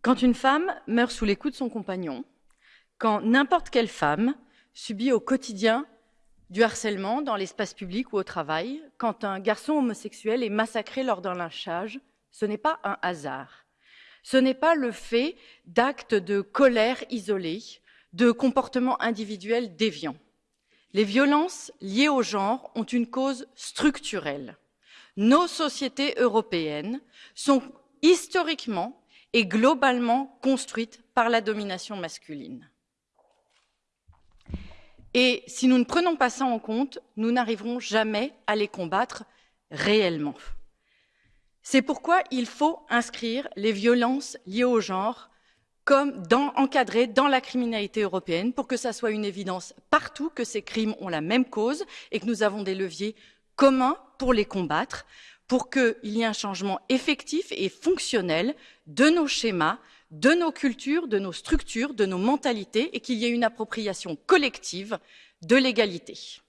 Quand une femme meurt sous les coups de son compagnon, quand n'importe quelle femme subit au quotidien du harcèlement dans l'espace public ou au travail, quand un garçon homosexuel est massacré lors d'un lynchage, ce n'est pas un hasard. Ce n'est pas le fait d'actes de colère isolés, de comportements individuels déviants. Les violences liées au genre ont une cause structurelle. Nos sociétés européennes sont historiquement et globalement construites par la domination masculine. Et si nous ne prenons pas ça en compte, nous n'arriverons jamais à les combattre réellement. C'est pourquoi il faut inscrire les violences liées au genre comme encadrées dans la criminalité européenne pour que ça soit une évidence partout que ces crimes ont la même cause et que nous avons des leviers communs pour les combattre, pour qu'il y ait un changement effectif et fonctionnel de nos schémas, de nos cultures, de nos structures, de nos mentalités et qu'il y ait une appropriation collective de l'égalité.